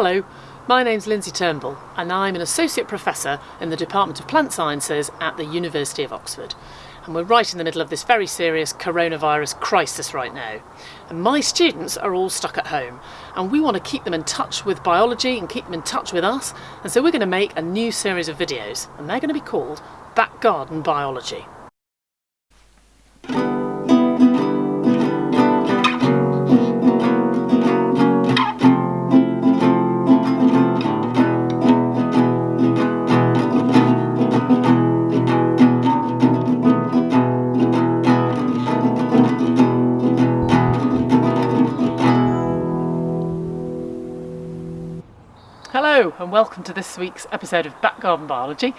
Hello, my name's Lindsay Turnbull and I'm an Associate Professor in the Department of Plant Sciences at the University of Oxford. And we're right in the middle of this very serious coronavirus crisis right now. And my students are all stuck at home and we want to keep them in touch with biology and keep them in touch with us. And so we're going to make a new series of videos and they're going to be called Back Garden Biology. Hello and welcome to this week's episode of Back Garden Biology.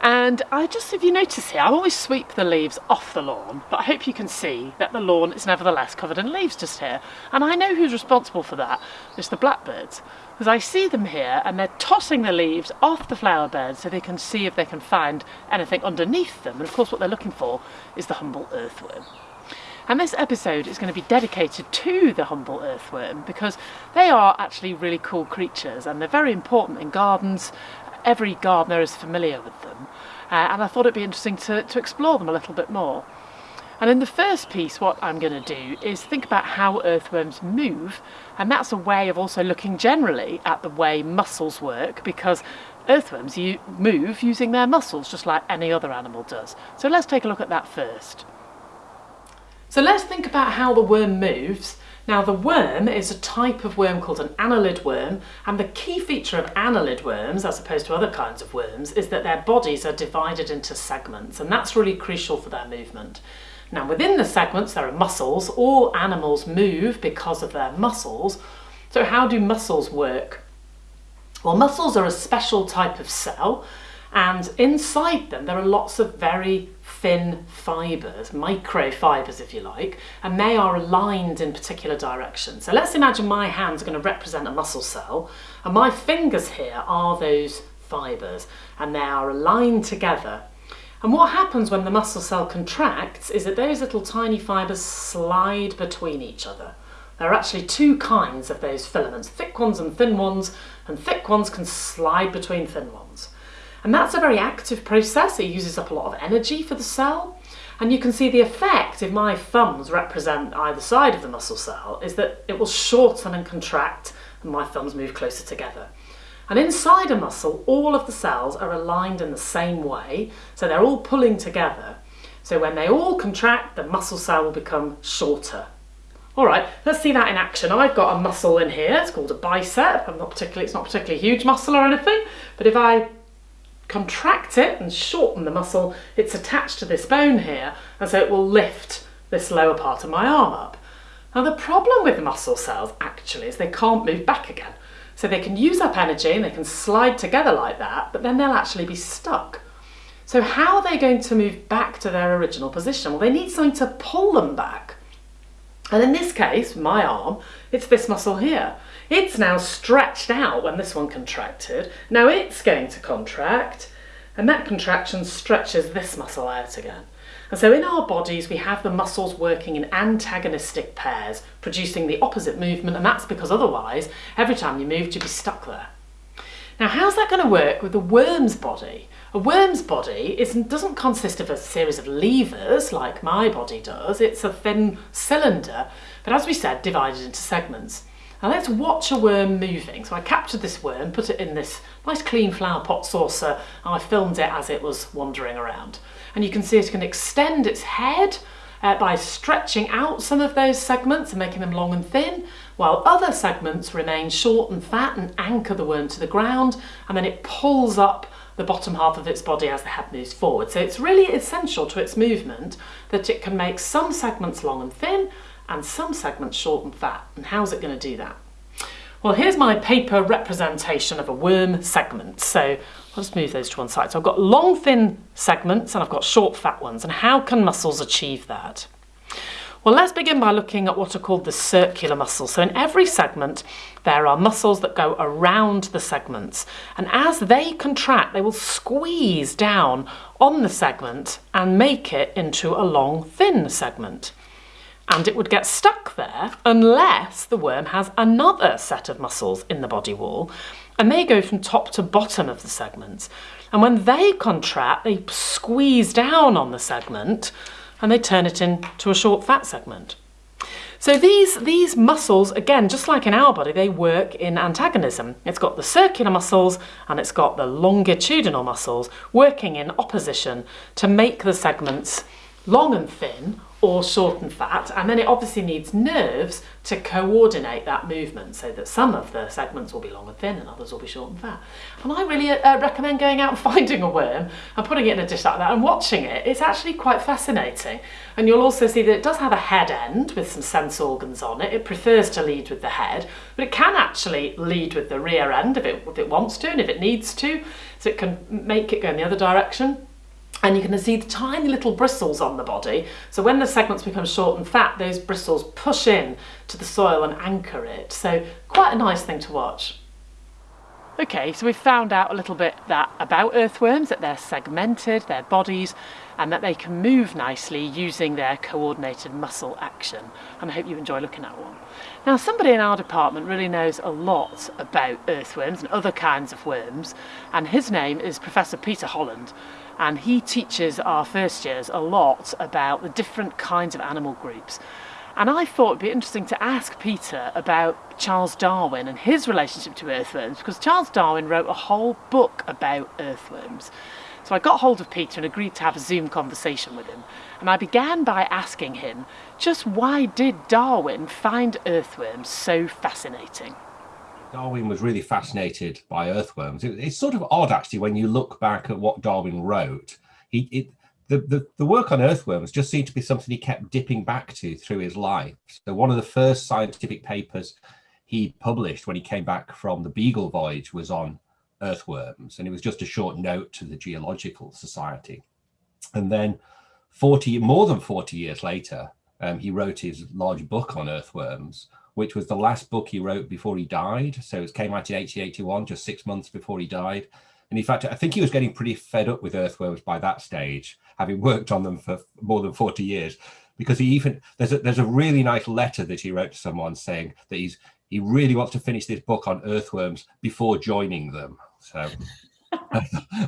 And I just, if you notice here, I always sweep the leaves off the lawn, but I hope you can see that the lawn is nevertheless covered in leaves just here. And I know who's responsible for that. It's the blackbirds. Because I see them here and they're tossing the leaves off the flower beds so they can see if they can find anything underneath them. And of course what they're looking for is the humble earthworm. And this episode is going to be dedicated to the humble earthworm because they are actually really cool creatures and they're very important in gardens. Every gardener is familiar with them. Uh, and I thought it'd be interesting to, to explore them a little bit more. And in the first piece, what I'm going to do is think about how earthworms move, and that's a way of also looking generally at the way muscles work, because earthworms you move using their muscles, just like any other animal does. So let's take a look at that first. So let's think about how the worm moves. Now the worm is a type of worm called an annelid worm and the key feature of annelid worms as opposed to other kinds of worms is that their bodies are divided into segments and that's really crucial for their movement. Now within the segments there are muscles, all animals move because of their muscles. So how do muscles work? Well muscles are a special type of cell and inside them there are lots of very thin fibres, microfibres if you like, and they are aligned in particular directions. So let's imagine my hand's are going to represent a muscle cell, and my fingers here are those fibres, and they are aligned together. And what happens when the muscle cell contracts is that those little tiny fibres slide between each other. There are actually two kinds of those filaments, thick ones and thin ones, and thick ones can slide between thin ones. And that's a very active process. It uses up a lot of energy for the cell. And you can see the effect, if my thumbs represent either side of the muscle cell, is that it will shorten and contract and my thumbs move closer together. And inside a muscle, all of the cells are aligned in the same way, so they're all pulling together. So when they all contract, the muscle cell will become shorter. All right, let's see that in action. I've got a muscle in here, it's called a bicep. I'm not particularly, it's not particularly huge muscle or anything, but if I contract it and shorten the muscle, it's attached to this bone here, and so it will lift this lower part of my arm up. Now the problem with muscle cells actually is they can't move back again. So they can use up energy and they can slide together like that, but then they'll actually be stuck. So how are they going to move back to their original position? Well, they need something to pull them back. And in this case, my arm, it's this muscle here. It's now stretched out when this one contracted. Now it's going to contract and that contraction stretches this muscle out again. And so in our bodies we have the muscles working in antagonistic pairs, producing the opposite movement and that's because otherwise every time you moved you'd be stuck there. Now how's that going to work with a worm's body? A worm's body isn't, doesn't consist of a series of levers like my body does, it's a thin cylinder, but as we said divided into segments. Now let's watch a worm moving. So I captured this worm, put it in this nice clean flower pot saucer, and I filmed it as it was wandering around. And you can see it can extend its head uh, by stretching out some of those segments and making them long and thin, while other segments remain short and fat and anchor the worm to the ground, and then it pulls up the bottom half of its body as the head moves forward. So it's really essential to its movement that it can make some segments long and thin and some segments short and fat. And how's it going to do that? Well, here's my paper representation of a worm segment. So I'll just move those to one side. So I've got long, thin segments and I've got short, fat ones. And how can muscles achieve that? Well, let's begin by looking at what are called the circular muscles. So in every segment, there are muscles that go around the segments. And as they contract, they will squeeze down on the segment and make it into a long, thin segment. And it would get stuck there unless the worm has another set of muscles in the body wall and they go from top to bottom of the segment. And when they contract, they squeeze down on the segment and they turn it into a short fat segment. So these, these muscles, again, just like in our body, they work in antagonism. It's got the circular muscles and it's got the longitudinal muscles working in opposition to make the segments long and thin or short and fat and then it obviously needs nerves to coordinate that movement so that some of the segments will be long and thin and others will be short and fat. And I really uh, recommend going out and finding a worm and putting it in a dish like that and watching it. It's actually quite fascinating. And you'll also see that it does have a head end with some sense organs on it. It prefers to lead with the head, but it can actually lead with the rear end if it, if it wants to and if it needs to. So it can make it go in the other direction and you can see the tiny little bristles on the body. So when the segments become short and fat, those bristles push in to the soil and anchor it. So quite a nice thing to watch. Okay, so we've found out a little bit that about earthworms, that they're segmented, their bodies, and that they can move nicely using their coordinated muscle action. And I hope you enjoy looking at one. Now, somebody in our department really knows a lot about earthworms and other kinds of worms, and his name is Professor Peter Holland and he teaches our first years a lot about the different kinds of animal groups. And I thought it'd be interesting to ask Peter about Charles Darwin and his relationship to earthworms because Charles Darwin wrote a whole book about earthworms. So I got hold of Peter and agreed to have a Zoom conversation with him. And I began by asking him just why did Darwin find earthworms so fascinating? Darwin was really fascinated by earthworms. It, it's sort of odd, actually, when you look back at what Darwin wrote. He, it, the, the, the work on earthworms just seemed to be something he kept dipping back to through his life. So one of the first scientific papers he published when he came back from the Beagle voyage was on earthworms, and it was just a short note to the Geological Society. And then 40, more than 40 years later, um, he wrote his large book on earthworms, which was the last book he wrote before he died. So it came out in 1881, just six months before he died. And in fact, I think he was getting pretty fed up with earthworms by that stage, having worked on them for more than 40 years, because he even, there's a, there's a really nice letter that he wrote to someone saying that he's, he really wants to finish this book on earthworms before joining them. So I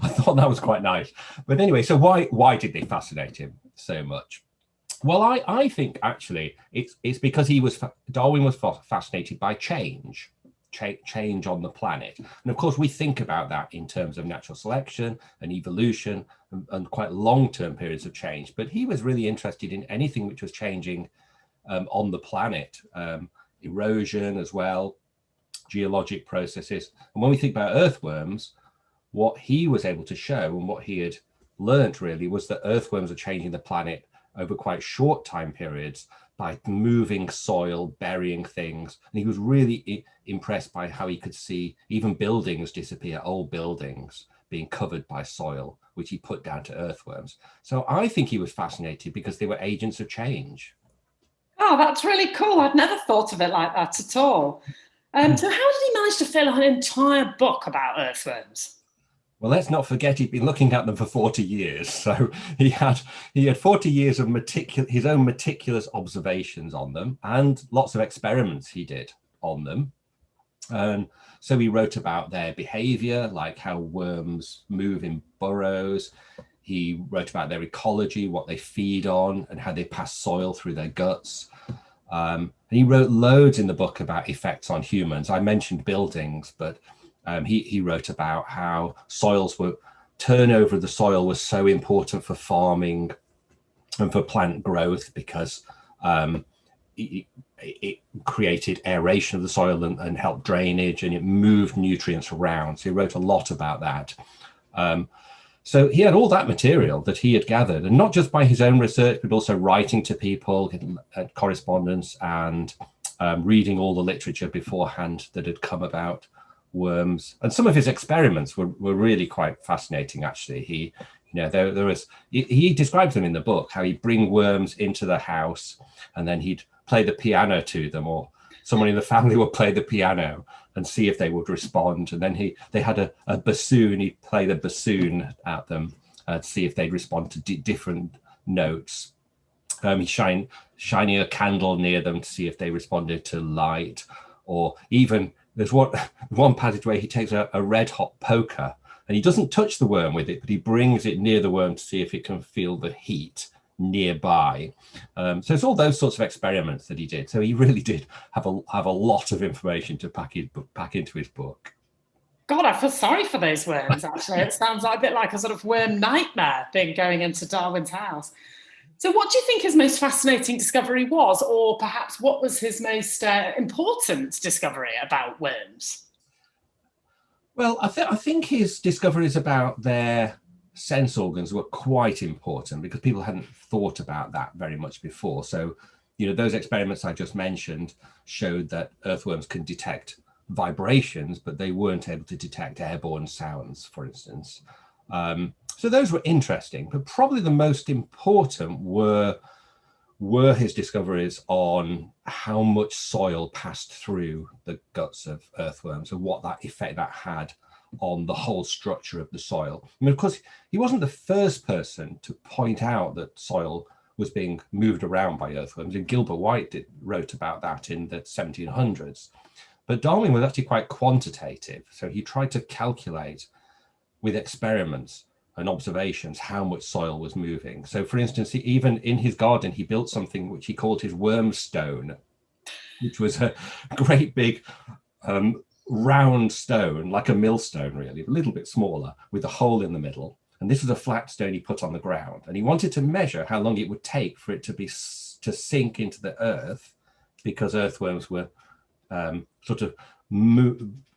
thought that was quite nice. But anyway, so why, why did they fascinate him so much? Well, I, I think actually it's it's because he was Darwin was fascinated by change, cha change on the planet, and of course we think about that in terms of natural selection and evolution and, and quite long-term periods of change. But he was really interested in anything which was changing um, on the planet, um, erosion as well, geologic processes. And when we think about earthworms, what he was able to show and what he had learned really was that earthworms are changing the planet over quite short time periods by moving soil, burying things. And he was really impressed by how he could see even buildings disappear, old buildings being covered by soil, which he put down to earthworms. So I think he was fascinated because they were agents of change. Oh, that's really cool. I'd never thought of it like that at all. Um, so how did he manage to fill an entire book about earthworms? Well, let's not forget he'd been looking at them for 40 years. So he had he had 40 years of his own meticulous observations on them and lots of experiments he did on them. And so he wrote about their behavior, like how worms move in burrows. He wrote about their ecology, what they feed on and how they pass soil through their guts. Um, and he wrote loads in the book about effects on humans. I mentioned buildings, but um, he, he wrote about how soils were, turnover of the soil was so important for farming and for plant growth because um, it, it, created aeration of the soil and, and, helped drainage and it moved nutrients around. So he wrote a lot about that. Um, so he had all that material that he had gathered and not just by his own research, but also writing to people, correspondence and um, reading all the literature beforehand that had come about worms. And some of his experiments were, were really quite fascinating actually. He you know there, there was he, he describes them in the book how he'd bring worms into the house and then he'd play the piano to them or someone in the family would play the piano and see if they would respond. And then he they had a, a bassoon he'd play the bassoon at them uh, to see if they'd respond to different notes. Um, he shine shining a candle near them to see if they responded to light, or even there's one one passage where he takes a, a red hot poker and he doesn't touch the worm with it, but he brings it near the worm to see if it can feel the heat nearby. Um, so it's all those sorts of experiments that he did. So he really did have a have a lot of information to pack his pack into his book. God, I feel sorry for those worms. Actually, it sounds like a bit like a sort of worm nightmare being going into Darwin's house. So, what do you think his most fascinating discovery was, or perhaps what was his most uh, important discovery about worms? Well, I, th- I think his discoveries about their sense organs were quite important because people hadn't thought about that very much before. So, you know, those experiments I just mentioned showed that earthworms can detect vibrations, but they weren't able to detect airborne sounds, for instance. Um, so those were interesting, but probably the most important were were his discoveries on how much soil passed through the guts of earthworms and what that effect that had on the whole structure of the soil. I mean, of course, he wasn't the first person to point out that soil was being moved around by earthworms, and Gilbert White did, wrote about that in the 1700s. But Darwin was actually quite quantitative, so he tried to calculate with experiments and observations how much soil was moving. So, for instance, he, even in his garden, he built something which he called his worm stone, which was a great big um, round stone, like a millstone, really, a little bit smaller, with a hole in the middle. And this was a flat stone he put on the ground. And he wanted to measure how long it would take for it to be to sink into the earth, because earthworms were um, sort of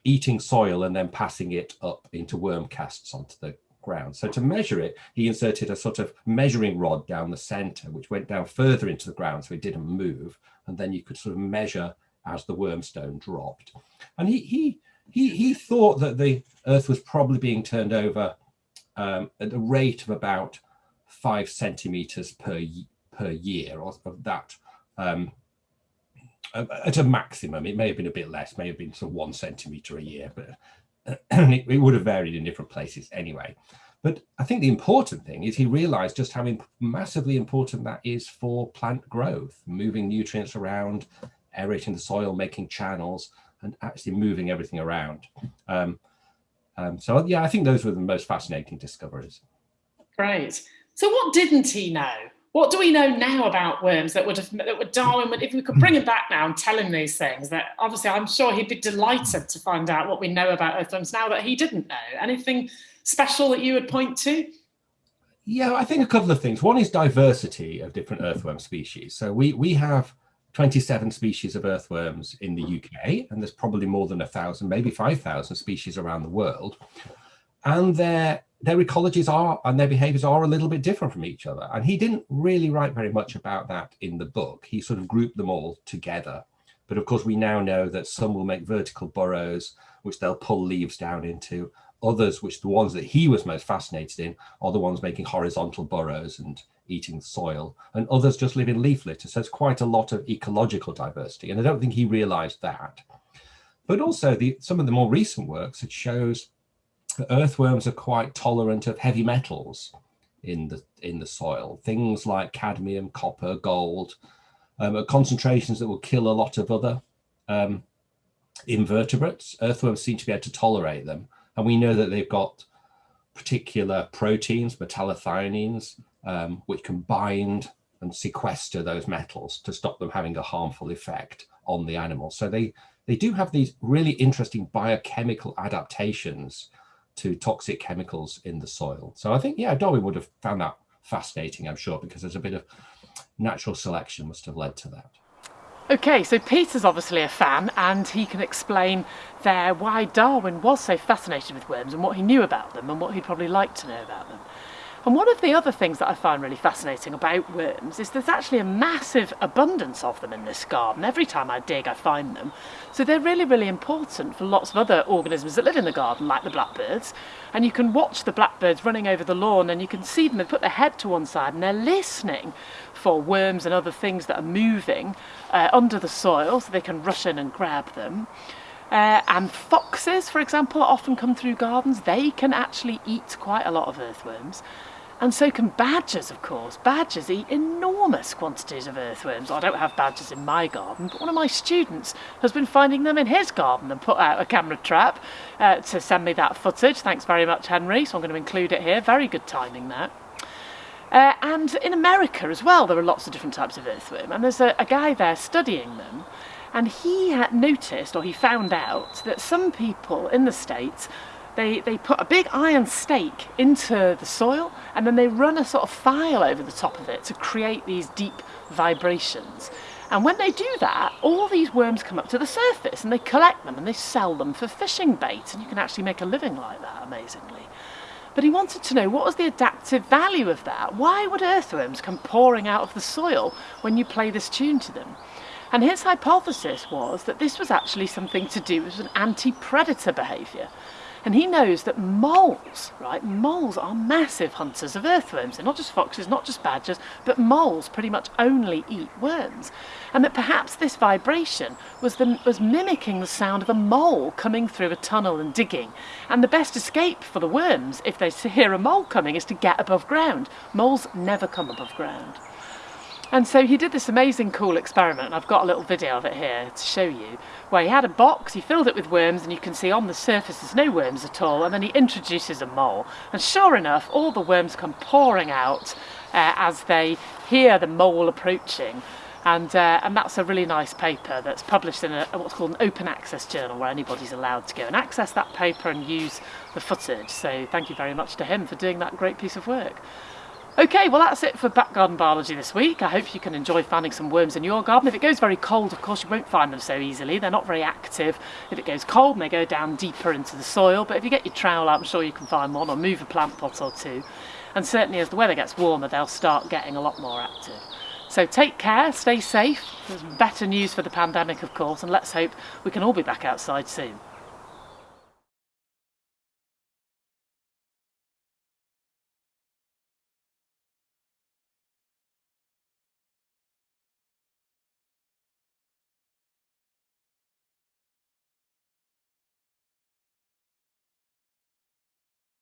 eating soil and then passing it up into worm casts onto the ground. So to measure it, he inserted a sort of measuring rod down the center, which went down further into the ground so it didn't move. And then you could sort of measure as the wormstone dropped. And he he he he thought that the earth was probably being turned over um, at the rate of about five centimeters per per year, or of that um, at a maximum. It may have been a bit less, may have been sort of one centimeter a year, but it, it, would have varied in different places anyway. But I think the important thing is he realized just how massively important that is for plant growth, moving nutrients around, aerating the soil, making channels, and actually moving everything around. Um, um, so yeah, I think those were the most fascinating discoveries. Great. So what didn't he know? What do we know now about worms that would have that would Darwin would if we could bring him back now and tell him these things that obviously I'm sure he'd be delighted to find out what we know about earthworms now that he didn't know. Anything special that you would point to? Yeah, I think a couple of things. One is diversity of different earthworm species. So we we have 27 species of earthworms in the UK, and there's probably more than a thousand, maybe 5,000 species around the world. And their their ecologies are and their behaviors are a little bit different from each other. And he didn't really write very much about that in the book. He sort of grouped them all together. But of course, we now know that some will make vertical burrows, which they'll pull leaves down into. Others, which the ones that he was most fascinated in, are the ones making horizontal burrows and eating soil. And others just live in leaf litter. So it's quite a lot of ecological diversity. And I don't think he realized that. But also, the, some of the more recent works, it shows earthworms are quite tolerant of heavy metals in the in the soil. Things like cadmium, copper, gold, um, at concentrations that will kill a lot of other um, invertebrates. Earthworms seem to be able to tolerate them, and we know that they've got particular proteins, metallothioneins, um, which can bind and sequester those metals to stop them having a harmful effect on the animal. So they they do have these really interesting biochemical adaptations to toxic chemicals in the soil. So I think, yeah, Darwin would have found that fascinating, I'm sure, because there's a bit of natural selection must have led to that. Okay, so Peter's obviously a fan and he can explain there why Darwin was so fascinated with worms and what he knew about them and what he'd probably like to know about them. And one of the other things that I find really fascinating about worms is there's actually a massive abundance of them in this garden. Every time I dig, I find them. So they're really, really important for lots of other organisms that live in the garden, like the blackbirds. And you can watch the blackbirds running over the lawn and you can see them, they put their head to one side and they're listening for worms and other things that are moving uh, under the soil so they can rush in and grab them. Uh, and foxes, for example, often come through gardens. They can actually eat quite a lot of earthworms. And so can badgers, of course. Badgers eat enormous quantities of earthworms. I don't have badgers in my garden, but one of my students has been finding them in his garden and put out a camera trap uh, to send me that footage. Thanks very much, Henry. So I'm going to include it here. Very good timing there. Uh, and in America as well, there are lots of different types of earthworm, and there's a, a guy there studying them. And he had noticed, or he found out, that some people in the States they, they put a big iron stake into the soil and then they run a sort of file over the top of it to create these deep vibrations. And when they do that, all these worms come up to the surface and they collect them and they sell them for fishing bait. And you can actually make a living like that, amazingly. But he wanted to know what was the adaptive value of that? Why would earthworms come pouring out of the soil when you play this tune to them? And his hypothesis was that this was actually something to do with an anti-predator behaviour. And he knows that moles, right, moles are massive hunters of earthworms. They're not just foxes, not just badgers, but moles pretty much only eat worms. And that perhaps this vibration was, the, was mimicking the sound of a mole coming through a tunnel and digging. And the best escape for the worms, if they hear a mole coming, is to get above ground. Moles never come above ground. And so he did this amazing cool experiment, I've got a little video of it here to show you, where he had a box, he filled it with worms, and you can see on the surface there's no worms at all, and then he introduces a mole. And sure enough, all the worms come pouring out uh, as they hear the mole approaching. And, uh, and that's a really nice paper that's published in a, what's called an open access journal where anybody's allowed to go and access that paper and use the footage. So thank you very much to him for doing that great piece of work. Okay, well that's it for back garden biology this week. I hope you can enjoy finding some worms in your garden. If it goes very cold, of course, you won't find them so easily. They're not very active. If it goes cold, they go down deeper into the soil. But if you get your trowel out, I'm sure you can find one or move a plant pot or two. And certainly as the weather gets warmer, they'll start getting a lot more active. So take care, stay safe. There's better news for the pandemic, of course, and let's hope we can all be back outside soon.